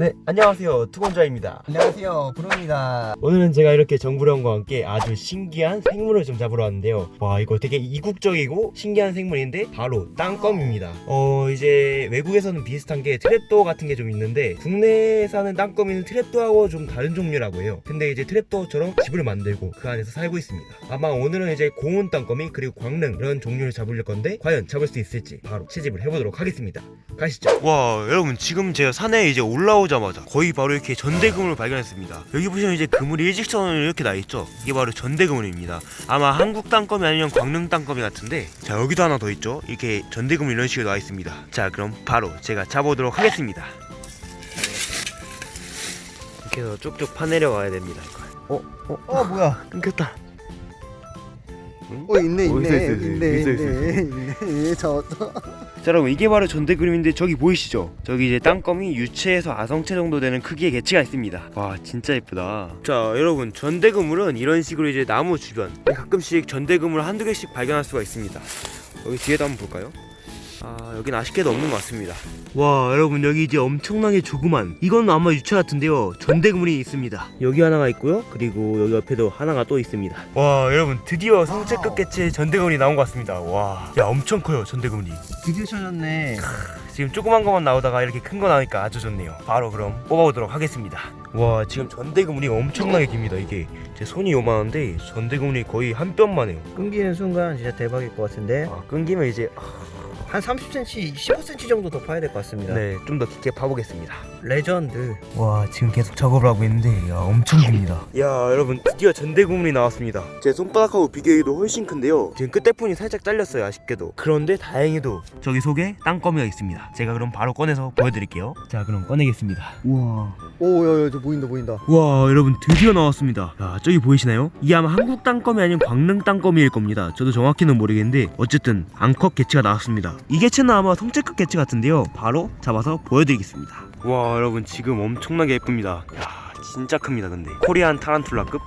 네, 안녕하세요. 투건자입니다. 안녕하세요 브로입니다 오늘은 제가 이렇게 정부령과 함께 아주 신기한 생물을 좀 잡으러 왔는데요. 와, 이거 되게 이국적이고 신기한 생물인데 바로 땅거미입니다. 어, 이제 외국에서는 비슷한 게 트랩도어 같은 게 좀 있는데 국내에 사는 땅거미는 트랩도어하고 좀 다른 종류라고 해요. 근데 이제 트랩도어처럼 집을 만들고 그 안에서 살고 있습니다. 아마 오늘은 이제 고운 땅거미 그리고 광릉 이런 종류를 잡으려 건데 과연 잡을 수 있을지 바로 채집을 해보도록 하겠습니다. 가시죠. 와, 여러분 지금 제가 산에 이제 올라오 자마자 거의 바로 이렇게 전대그물을 발견했습니다. 여기 보시면 이제 그물이 일직선으로 이렇게 나 있죠. 이게 바로 전대그물입니다. 아마 한국 땅거미 아니면 광릉 땅거미 같은데 자 여기도 하나 더 있죠. 이렇게 전대그물 이런 식으로 나와 있습니다. 자 그럼 바로 제가 잡아오도록 하겠습니다. 이렇게 해서 쭉쭉 파내려 가야 됩니다. 이걸. 어? 어? 어 뭐야 끊겼다. 어 있네 어, 있네 있어, 있어, 있어. 있네 있어, 있어, 있네 있네 저또 자 여러분 이게 바로 전대 그림인데 저기 보이시죠? 저기 이제 땅거미 유체에서 아성체 정도 되는 크기의 개체가 있습니다 와 진짜 예쁘다 자 여러분 전대 그물은 이런 식으로 이제 나무 주변 가끔씩 전대 그물 한두 개씩 발견할 수가 있습니다 여기 뒤에도 한번 볼까요? 아 여긴 아쉽게도 없는 것 같습니다. 와 여러분 여기 이제 엄청나게 조그만 이건 아마 유체 같은데요. 전대그물이 있습니다. 여기 하나가 있고요. 그리고 여기 옆에도 하나가 또 있습니다. 와 여러분 드디어 성체급 개체 전대그물이 나온 것 같습니다. 와야 엄청 커요 전대그물이 드디어 찾았네. 지금 조그만 것만 나오다가 이렇게 큰 거 나오니까 아주 좋네요. 바로 그럼 뽑아보도록 하겠습니다. 와 지금 전대그물이 엄청나게 깁니다 이게. 제 손이 요만한데 전대그물이 거의 한 뼘만 해요. 끊기는 순간 진짜 대박일 것 같은데? 아, 끊기면 이제 한 30cm 15cm 정도 더 파야 될 것 같습니다. 네 좀 더 깊게 파보겠습니다. 레전드. 와 지금 계속 작업을 하고 있는데 야 엄청 깁니다. 야 여러분 드디어 전대그물이 나왔습니다. 제 손바닥하고 비교해도 훨씬 큰데요. 지금 끝부분이 살짝 잘렸어요 아쉽게도. 그런데 다행히도 저기 속에 땅거미가 있습니다. 제가 그럼 바로 꺼내서 보여드릴게요. 자 그럼 꺼내겠습니다. 우와. 오야야 저 보인다 보인다. 와 여러분 드디어 나왔습니다. 야 저기 보이시나요? 이게 아마 한국 땅거미 아니면 광릉 땅거미일 겁니다. 저도 정확히는 모르겠는데 어쨌든 앙컷 개체가 나왔습니다 이 개체는 아마 성체급 개체 같은데요. 바로 잡아서 보여드리겠습니다. 와 여러분 지금 엄청나게 예쁩니다. 야 진짜 큽니다 근데. 코리안 타란툴라급?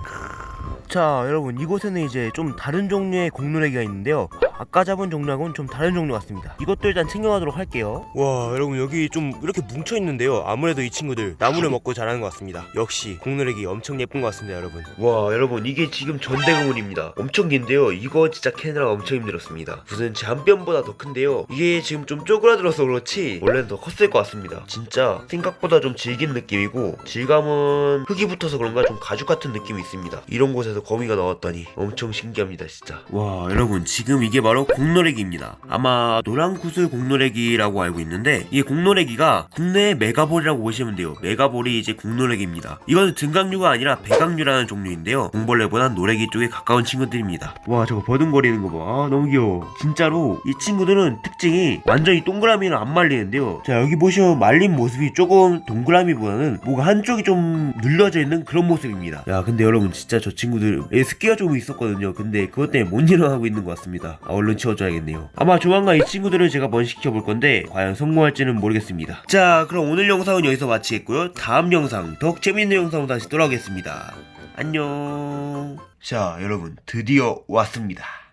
자 여러분 이곳에는 이제 좀 다른 종류의 공놀래기가 있는데요 아까 잡은 종류하고는 좀 다른 종류 같습니다. 이것도 일단 챙겨가도록 할게요. 와 여러분 여기 좀 이렇게 뭉쳐 있는데요. 아무래도 이 친구들 나무를 먹고 자라는 것 같습니다. 역시 공놀래기 엄청 예쁜 것 같습니다 여러분. 와 여러분 이게 지금 전대그물입니다. 엄청 긴데요. 이거 진짜 캐느라 엄청 힘들었습니다. 무슨 제 한 뼘보다 더 큰데요. 이게 지금 좀 쪼그라들어서 그렇지 원래는 더 컸을 것 같습니다. 진짜 생각보다 좀 질긴 느낌이고 질감은 흙이 붙어서 그런가 좀 가죽 같은 느낌이 있습니다. 이런 곳에서 거미가 나왔다니 엄청 신기합니다 진짜. 와 여러분 지금 이게 바로 공노래기입니다. 아마 노란구슬 공노래기라고 알고 있는데 이 공노래기가 국내의 메가볼이라고 보시면 돼요. 메가볼이 이제 공노래기입니다. 이거는 등각류가 아니라 배각류라는 종류인데요. 공벌레보단 노래기 쪽에 가까운 친구들입니다. 와 저거 버둥거리는 거 봐. 아, 너무 귀여워. 진짜로 이 친구들은 특징이 완전히 동그라미는 안 말리는데요. 자 여기 보시면 말린 모습이 조금 동그라미보다는 뭐가 한쪽이 좀 눌려져 있는 그런 모습입니다. 야 근데 여러분 진짜 저 친구들 에 습기가 조금 있었거든요. 근데 그것 때문에 못 일어나고 있는 것 같습니다. 아, 얼른 치워줘야겠네요. 아마 조만간 이 친구들을 제가 번식시켜볼 건데 과연 성공할지는 모르겠습니다. 자 그럼 오늘 영상은 여기서 마치겠고요. 다음 영상 더욱 재밌는 영상으로 다시 돌아오겠습니다. 안녕. 자 여러분 드디어 왔습니다